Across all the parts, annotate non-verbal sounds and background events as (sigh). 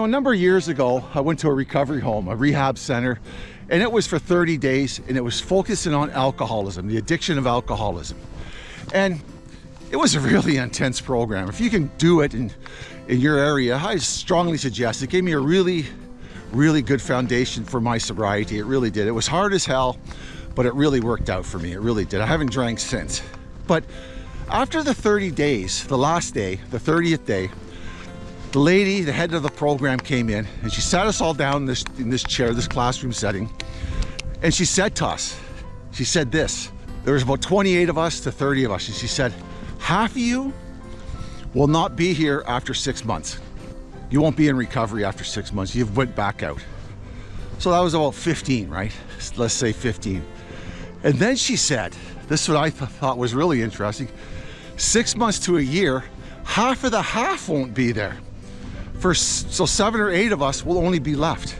know, a number of years ago, I went to a recovery home, a rehab center, and it was for 30 days, and it was focusing on alcoholism, the addiction of alcoholism. And it was a really intense program. If you can do it in, in your area, I strongly suggest. It gave me a really, really good foundation for my sobriety. It really did. It was hard as hell, but it really worked out for me. It really did. I haven't drank since. But after the 30 days, the last day, the 30th day, the lady, the head of the program came in and she sat us all down in this, in this chair, this classroom setting. And she said to us, she said this, there was about 28 of us to 30 of us. And she said, half of you will not be here after six months. You won't be in recovery after six months. You've went back out. So that was about 15, right? Let's say 15. And then she said, this is what I th thought was really interesting. Six months to a year, half of the half won't be there. For, so seven or eight of us will only be left.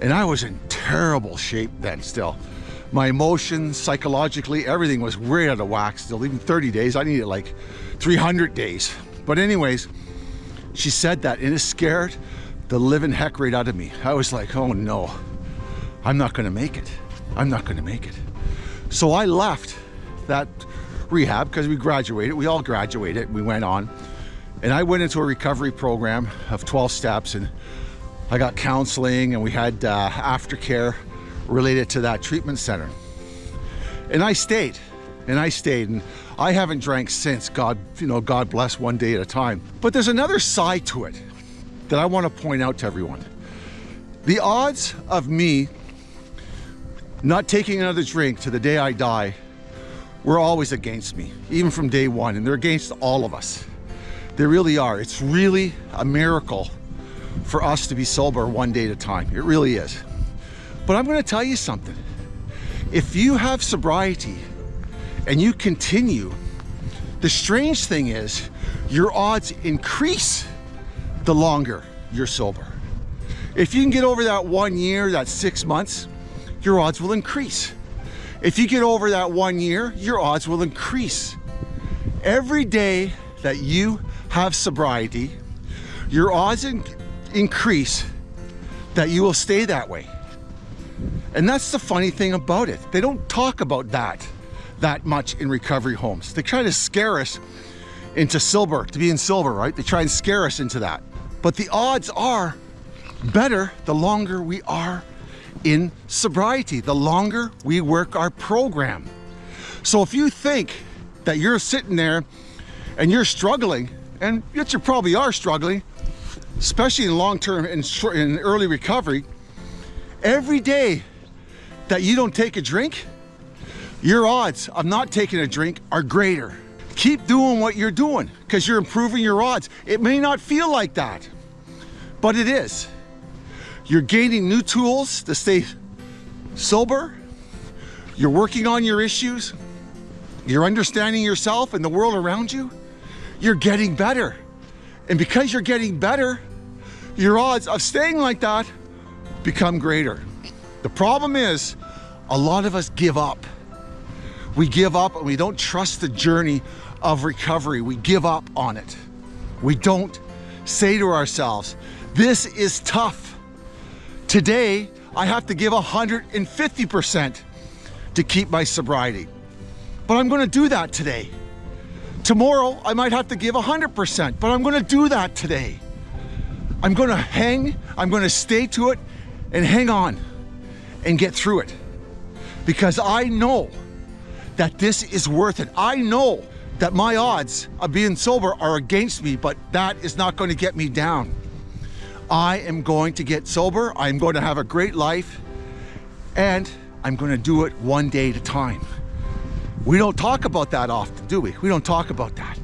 And I was in terrible shape then still. My emotions, psychologically, everything was way out of whack still. Even 30 days, I needed like 300 days. But anyways, she said that and it scared the living heck right out of me. I was like, oh no, I'm not gonna make it. I'm not gonna make it. So I left that rehab because we graduated. We all graduated. We went on. And I went into a recovery program of 12 steps and I got counseling and we had uh, aftercare related to that treatment center. And I stayed and I stayed and I haven't drank since God, you know, God bless one day at a time. But there's another side to it that I want to point out to everyone. The odds of me not taking another drink to the day I die were always against me, even from day one, and they're against all of us. They really are. It's really a miracle for us to be sober one day at a time. It really is. But I'm going to tell you something. If you have sobriety and you continue, the strange thing is your odds increase the longer you're sober. If you can get over that one year, that six months, your odds will increase. If you get over that one year, your odds will increase. Every day that you have sobriety, your odds in increase that you will stay that way. And that's the funny thing about it. They don't talk about that that much in recovery homes. They try to scare us into silver, to be in silver, right? They try and scare us into that. But the odds are better the longer we are in sobriety, the longer we work our program. So if you think that you're sitting there and you're struggling and yet you probably are struggling, especially in long-term and in early recovery, every day that you don't take a drink, your odds of not taking a drink are greater. Keep doing what you're doing because you're improving your odds. It may not feel like that, but it is. You're gaining new tools to stay sober. You're working on your issues. You're understanding yourself and the world around you you're getting better. And because you're getting better, your odds of staying like that become greater. The problem is a lot of us give up. We give up and we don't trust the journey of recovery. We give up on it. We don't say to ourselves, this is tough. Today, I have to give 150% to keep my sobriety. But I'm gonna do that today. Tomorrow, I might have to give 100%, but I'm gonna do that today. I'm gonna hang, I'm gonna stay to it and hang on and get through it. Because I know that this is worth it. I know that my odds of being sober are against me, but that is not going to get me down. I am going to get sober. I'm going to have a great life and I'm going to do it one day at a time. We don't talk about that often, do we? We don't talk about that.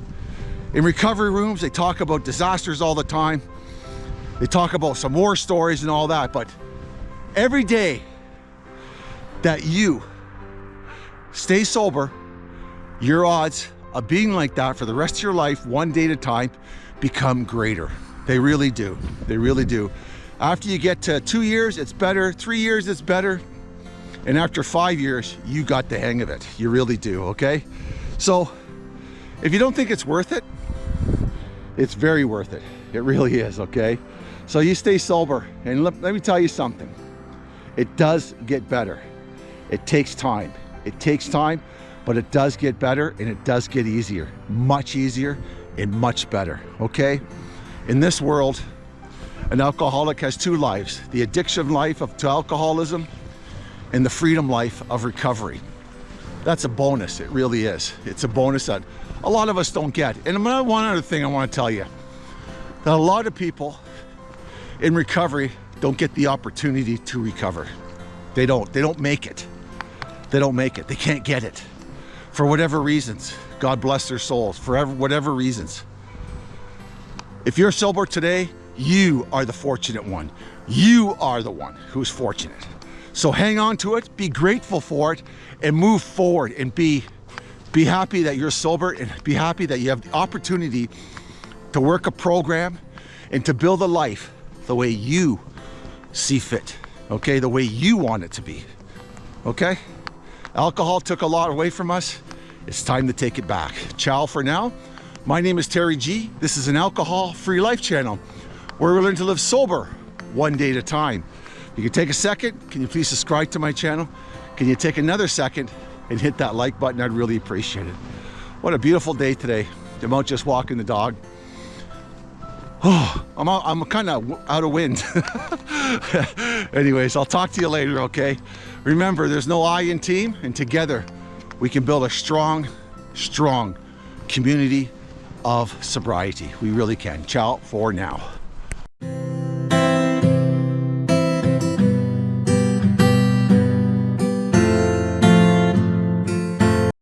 In recovery rooms, they talk about disasters all the time. They talk about some war stories and all that, but every day that you stay sober, your odds of being like that for the rest of your life, one day at a time, become greater. They really do. They really do. After you get to two years, it's better. Three years, it's better. And after five years, you got the hang of it. You really do, okay? So if you don't think it's worth it, it's very worth it. It really is, okay? So you stay sober. And let, let me tell you something. It does get better. It takes time. It takes time, but it does get better and it does get easier. Much easier and much better, okay? In this world, an alcoholic has two lives, the addiction life of to alcoholism and the freedom life of recovery. That's a bonus, it really is. It's a bonus that a lot of us don't get. And one other thing I want to tell you, that a lot of people in recovery don't get the opportunity to recover. They don't, they don't make it. They don't make it, they can't get it. For whatever reasons, God bless their souls, for whatever reasons. If you're sober today, you are the fortunate one. You are the one who's fortunate. So hang on to it, be grateful for it, and move forward and be, be happy that you're sober and be happy that you have the opportunity to work a program and to build a life the way you see fit, okay? The way you want it to be, okay? Alcohol took a lot away from us. It's time to take it back. Ciao for now. My name is Terry G. This is an alcohol-free life channel where we learn to live sober one day at a time. You can take a second. Can you please subscribe to my channel? Can you take another second and hit that like button? I'd really appreciate it. What a beautiful day today. I'm out just walking the dog. Oh, (sighs) I'm, out, I'm kind of out of wind. (laughs) Anyways, I'll talk to you later, okay? Remember, there's no I in team, and together we can build a strong, strong community of sobriety. We really can. Ciao for now.